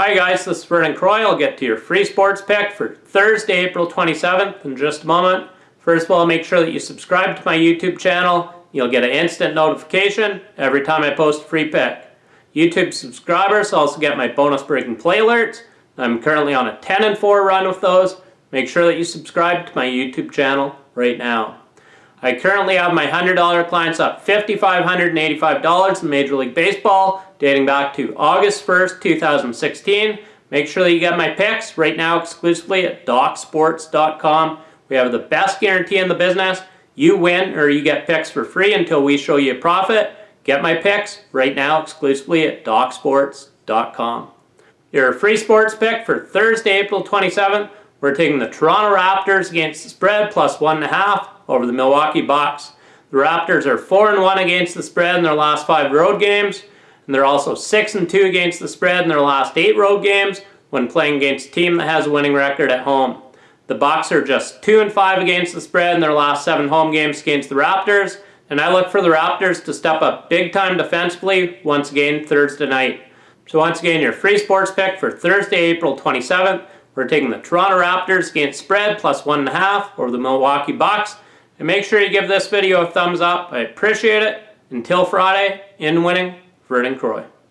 Hi guys, this is Vernon Croy. I'll get to your free sports pick for Thursday, April 27th in just a moment. First of all, make sure that you subscribe to my YouTube channel. You'll get an instant notification every time I post a free pick. YouTube subscribers also get my bonus breaking play alerts. I'm currently on a 10 and 4 run with those. Make sure that you subscribe to my YouTube channel right now. I currently have my $100 clients up $5,585 in Major League Baseball dating back to August 1st, 2016. Make sure that you get my picks right now exclusively at DocSports.com. We have the best guarantee in the business. You win or you get picks for free until we show you a profit. Get my picks right now exclusively at DocSports.com. Your free sports pick for Thursday, April 27th. We're taking the Toronto Raptors against the spread plus one and a half over the Milwaukee Bucks. The Raptors are 4 and 1 against the spread in their last 5 road games, and they're also 6 and 2 against the spread in their last 8 road games when playing against a team that has a winning record at home. The Bucks are just 2 and 5 against the spread in their last 7 home games against the Raptors, and I look for the Raptors to step up big time defensively once again Thursday night. So once again, your free sports pick for Thursday, April 27th. We're taking the Toronto Raptors against spread plus 1.5 over the Milwaukee Bucks. And make sure you give this video a thumbs up. I appreciate it. Until Friday, in winning, Vernon Croy.